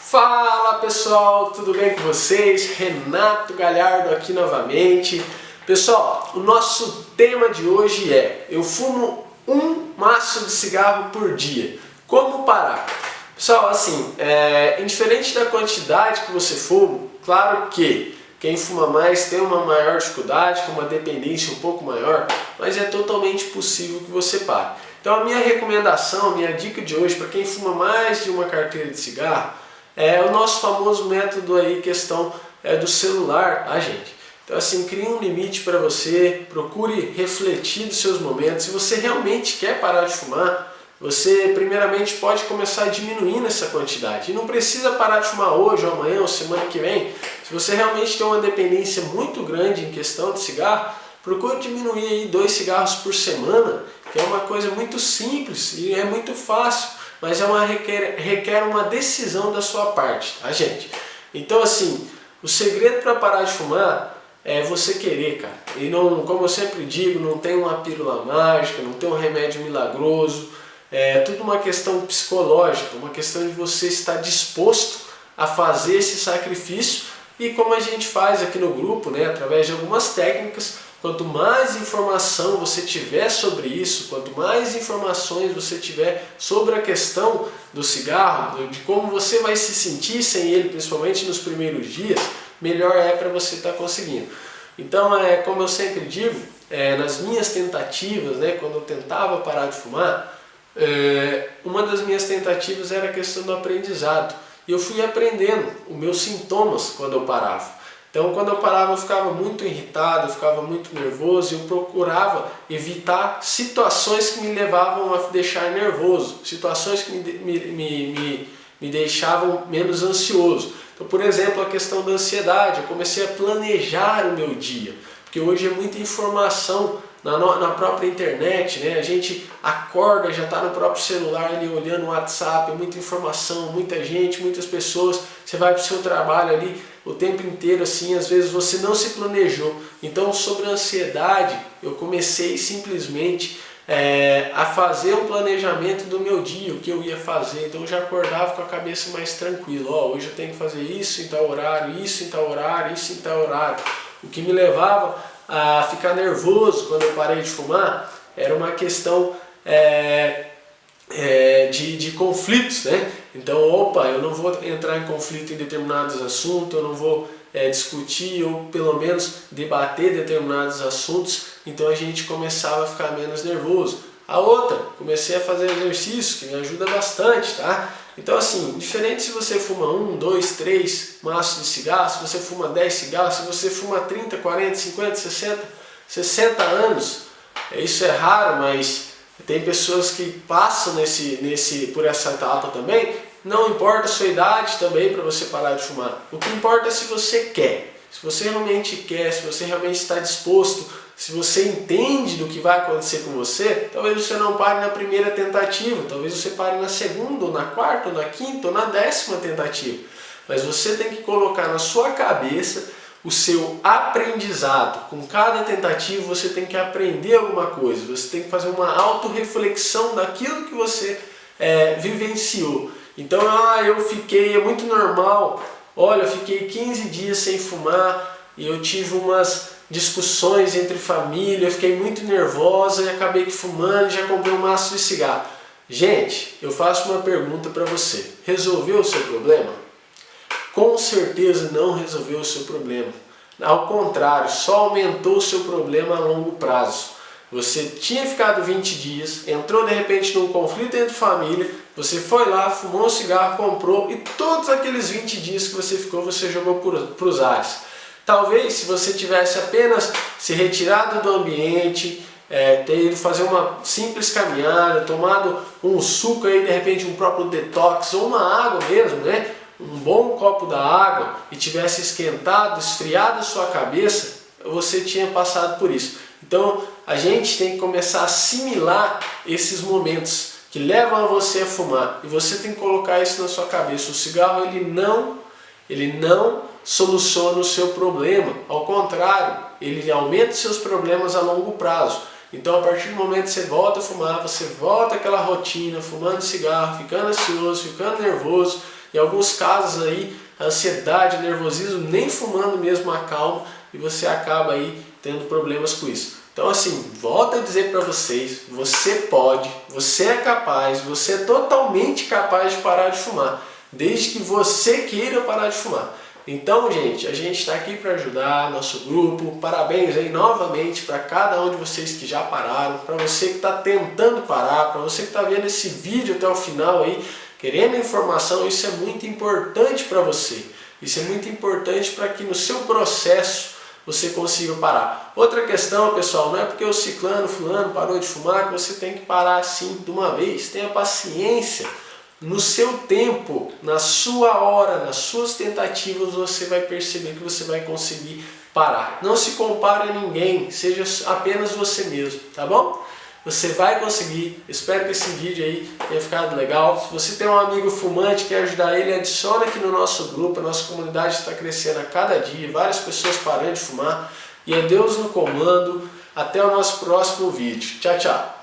Fala pessoal, tudo bem com vocês? Renato Galhardo aqui novamente. Pessoal, o nosso tema de hoje é Eu fumo um maço de cigarro por dia. Como parar? Pessoal, assim, é, indiferente da quantidade que você fuma, claro que quem fuma mais tem uma maior dificuldade, com uma dependência um pouco maior, mas é totalmente possível que você pare. Então a minha recomendação, a minha dica de hoje para quem fuma mais de uma carteira de cigarro é o nosso famoso método aí, questão é, do celular, tá gente? Então assim, crie um limite para você, procure refletir dos seus momentos. Se você realmente quer parar de fumar, você primeiramente pode começar diminuindo essa quantidade. E não precisa parar de fumar hoje, ou amanhã, ou semana que vem. Se você realmente tem uma dependência muito grande em questão de cigarro, procure diminuir aí dois cigarros por semana, que é uma coisa muito simples e é muito fácil, mas é uma, requer, requer uma decisão da sua parte, tá gente? Então assim, o segredo para parar de fumar é você querer, cara. E não, como eu sempre digo, não tem uma pílula mágica, não tem um remédio milagroso, é tudo uma questão psicológica, uma questão de você estar disposto a fazer esse sacrifício e como a gente faz aqui no grupo, né, através de algumas técnicas, quanto mais informação você tiver sobre isso, quanto mais informações você tiver sobre a questão do cigarro, de como você vai se sentir sem ele, principalmente nos primeiros dias, melhor é para você estar tá conseguindo. Então, é, como eu sempre digo, é, nas minhas tentativas, né, quando eu tentava parar de fumar, é, uma das minhas tentativas era a questão do aprendizado. E eu fui aprendendo os meus sintomas quando eu parava. Então quando eu parava eu ficava muito irritado, eu ficava muito nervoso e eu procurava evitar situações que me levavam a deixar nervoso, situações que me, me, me, me deixavam menos ansioso. Então por exemplo a questão da ansiedade, eu comecei a planejar o meu dia, porque hoje é muita informação na, na própria internet, né? a gente acorda, já está no próprio celular ali olhando o WhatsApp, muita informação, muita gente, muitas pessoas, você vai para o seu trabalho ali o tempo inteiro assim, às vezes você não se planejou. Então sobre a ansiedade, eu comecei simplesmente é, a fazer um planejamento do meu dia, o que eu ia fazer, então eu já acordava com a cabeça mais tranquila, ó, hoje eu tenho que fazer isso em tal horário, isso em tal horário, isso em tal horário, o que me levava a ficar nervoso quando eu parei de fumar era uma questão é, é, de, de conflitos, né? Então, opa, eu não vou entrar em conflito em determinados assuntos, eu não vou é, discutir ou pelo menos debater determinados assuntos, então a gente começava a ficar menos nervoso. A outra, comecei a fazer exercício, que me ajuda bastante, tá? Então assim, diferente se você fuma um, dois, três maços de cigarro, se você fuma 10 cigarros, se você fuma 30, 40, 50, 60, 60 anos, é, isso é raro, mas tem pessoas que passam nesse, nesse, por essa etapa também, não importa a sua idade também para você parar de fumar. O que importa é se você quer. Se você realmente quer, se você realmente está disposto, se você entende do que vai acontecer com você, talvez você não pare na primeira tentativa, talvez você pare na segunda, ou na quarta, ou na quinta, ou na décima tentativa. Mas você tem que colocar na sua cabeça o seu aprendizado. Com cada tentativa você tem que aprender alguma coisa, você tem que fazer uma autorreflexão daquilo que você é, vivenciou. Então, ah, eu fiquei, é muito normal, olha, eu fiquei 15 dias sem fumar e eu tive umas discussões entre família, eu fiquei muito nervosa e acabei fumando e já comprei um maço de cigarro. Gente, eu faço uma pergunta para você. Resolveu o seu problema? Com certeza não resolveu o seu problema. Ao contrário, só aumentou o seu problema a longo prazo. Você tinha ficado 20 dias, entrou de repente num conflito entre família, você foi lá, fumou um cigarro, comprou e todos aqueles 20 dias que você ficou, você jogou para os ares. Talvez se você tivesse apenas se retirado do ambiente, é, ter ido fazer uma simples caminhada, tomado um suco aí, de repente um próprio detox ou uma água mesmo, né? um bom copo da água e tivesse esquentado, esfriado a sua cabeça, você tinha passado por isso. Então a gente tem que começar a assimilar esses momentos que levam a você a fumar e você tem que colocar isso na sua cabeça. O cigarro ele não, ele não soluciona o seu problema, ao contrário, ele aumenta seus problemas a longo prazo. Então a partir do momento que você volta a fumar, você volta àquela rotina, fumando cigarro, ficando ansioso, ficando nervoso, em alguns casos aí, ansiedade, nervosismo, nem fumando mesmo acalma e você acaba aí tendo problemas com isso. Então assim, volto a dizer para vocês, você pode, você é capaz, você é totalmente capaz de parar de fumar, desde que você queira parar de fumar. Então, gente, a gente está aqui para ajudar nosso grupo. Parabéns aí novamente para cada um de vocês que já pararam, para você que está tentando parar, para você que está vendo esse vídeo até o final aí, querendo informação, isso é muito importante para você. Isso é muito importante para que no seu processo você consiga parar. Outra questão, pessoal, não é porque o ciclano, fulano parou de fumar que você tem que parar assim de uma vez. Tenha paciência. No seu tempo, na sua hora, nas suas tentativas, você vai perceber que você vai conseguir parar. Não se compare a ninguém, seja apenas você mesmo, tá bom? Você vai conseguir, espero que esse vídeo aí tenha ficado legal. Se você tem um amigo fumante, quer ajudar ele, adicione aqui no nosso grupo, a nossa comunidade está crescendo a cada dia, várias pessoas parando de fumar. E é Deus no comando, até o nosso próximo vídeo. Tchau, tchau!